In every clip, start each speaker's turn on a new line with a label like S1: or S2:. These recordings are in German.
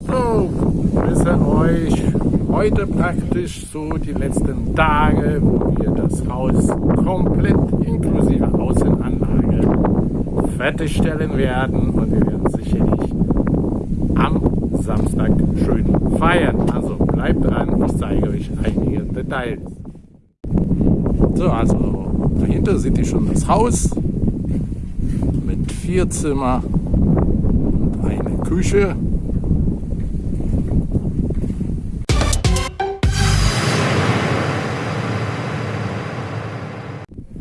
S1: So, grüße euch. Heute praktisch so die letzten Tage, wo wir das Haus komplett inklusive Außenanlage fertigstellen werden und wir werden sicherlich am Samstag schön feiern. Also bleibt dran, ich zeige euch einige Details. So, also dahinter seht ihr schon das Haus mit vier Zimmer Küche.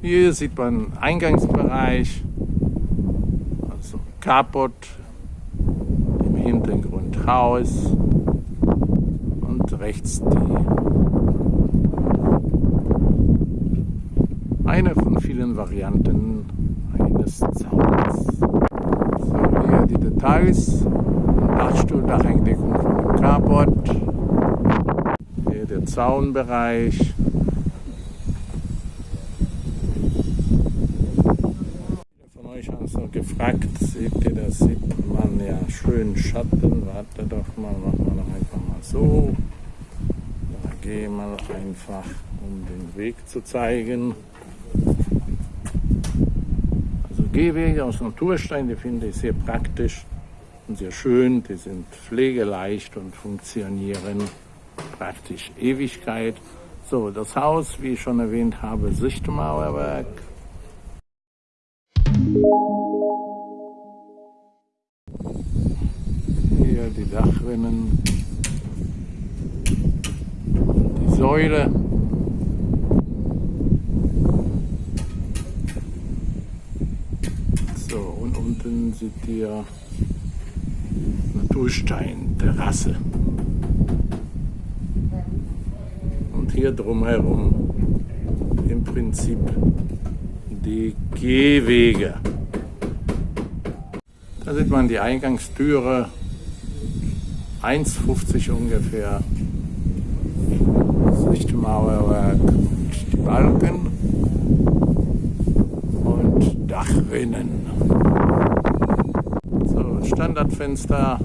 S1: Hier sieht man Eingangsbereich, also Carport, im Hintergrund Haus und rechts die eine von vielen Varianten eines Zauns. Die Details, Dachstuhl, Dacheindeckung von Carport, hier der Zaunbereich, gefragt, seht ihr, das sieht man ja schön Schatten. Warte doch mal, machen wir doch einfach mal so. Da gehe mal einfach, um den Weg zu zeigen. Also Gehwege aus Naturstein, die finde ich sehr praktisch und sehr schön. Die sind pflegeleicht und funktionieren praktisch Ewigkeit. So, das Haus, wie ich schon erwähnt habe, Sichtmauerwerk. Hier die Dachrinnen, die Säule. So, unten seht ihr Naturstein-Terrasse. Und hier drumherum im Prinzip die Gehwege. Da sieht man die Eingangstüre, 1,50 ungefähr, Sichtmauerwerk und die Balken und Dachrinnen. Standardfenster,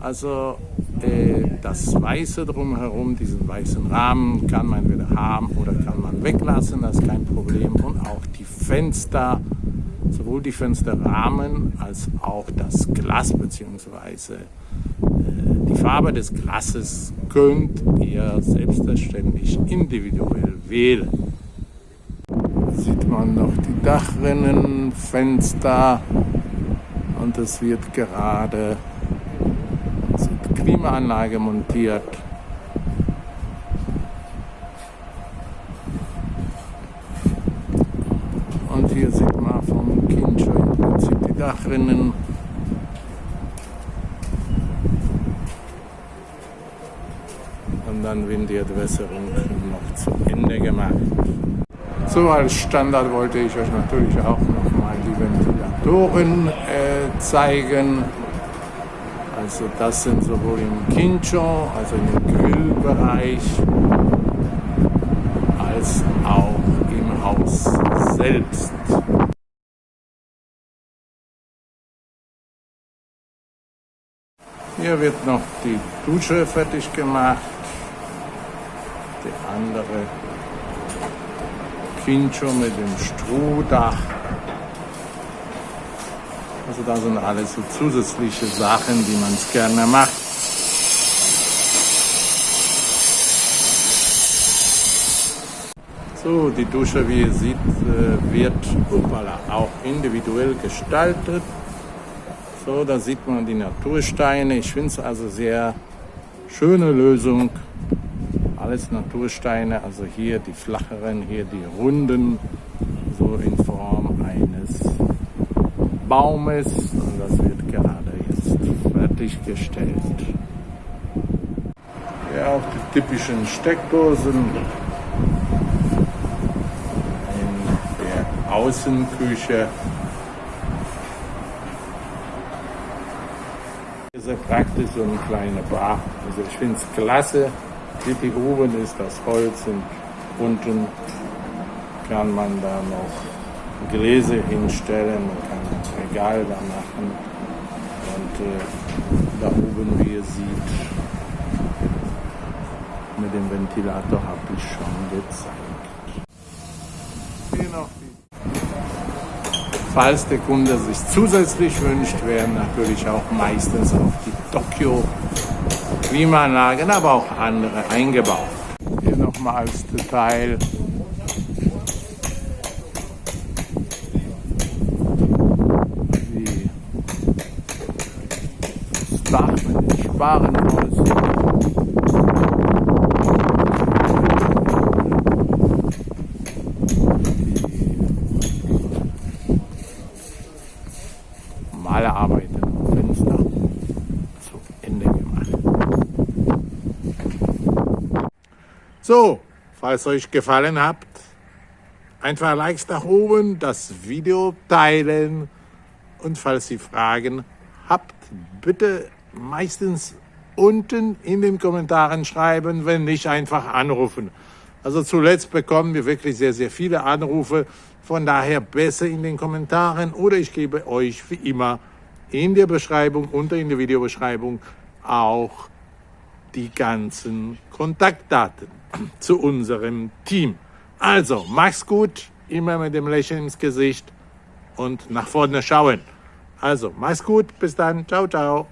S1: also äh, das Weiße drumherum, diesen weißen Rahmen, kann man wieder haben oder kann man weglassen, das ist kein Problem. Und auch die Fenster, sowohl die Fensterrahmen als auch das Glas bzw. Äh, die Farbe des Glases könnt ihr selbstverständlich individuell wählen. Sieht man noch die Dachrinnen, Fenster und es wird gerade Klimaanlage montiert. Und hier sieht man vom Kind schon im Prinzip die Dachrinnen. Und dann wird die Entwässerung noch zu Ende gemacht. So als Standard wollte ich euch natürlich auch nochmal die Ventilatoren äh, zeigen. Also das sind sowohl im Kincho, also im Grillbereich, als auch im Haus selbst. Hier wird noch die Dusche fertig gemacht. Die andere Kincho mit dem Strohdach. Da sind alles so zusätzliche Sachen, die man gerne macht. So, die Dusche, wie ihr seht, äh, wird upala, auch individuell gestaltet. So, da sieht man die Natursteine. Ich finde es also sehr schöne Lösung. Alles Natursteine, also hier die flacheren, hier die runden, so in Form eines Baumes. Und das wird gerade jetzt fertiggestellt. Ja, auch die typischen Steckdosen in der Außenküche. Sehr praktisch, so eine kleine Bar. Also ich finde es klasse. Die oben ist das Holz und unten kann man da noch Gläser hinstellen, man kann ein Regal da machen. Und äh, da oben, wie ihr seht, mit dem Ventilator habe ich schon gezeigt. Falls der Kunde sich zusätzlich wünscht, werden natürlich auch meistens auf die Tokyo Klimaanlagen, aber auch andere eingebaut. Hier nochmal als Detail Dach mit den Sparrenhäuschen. normale Arbeiten Fenster zu Ende gemacht. So, falls euch gefallen hat, einfach Likes nach oben, das Video teilen und falls ihr Fragen habt, bitte meistens unten in den Kommentaren schreiben, wenn nicht einfach anrufen. Also zuletzt bekommen wir wirklich sehr, sehr viele Anrufe. Von daher besser in den Kommentaren oder ich gebe euch wie immer in der Beschreibung, unter in der Videobeschreibung auch die ganzen Kontaktdaten zu unserem Team. Also, mach's gut, immer mit dem Lächeln ins Gesicht und nach vorne schauen. Also, mach's gut, bis dann, ciao, ciao.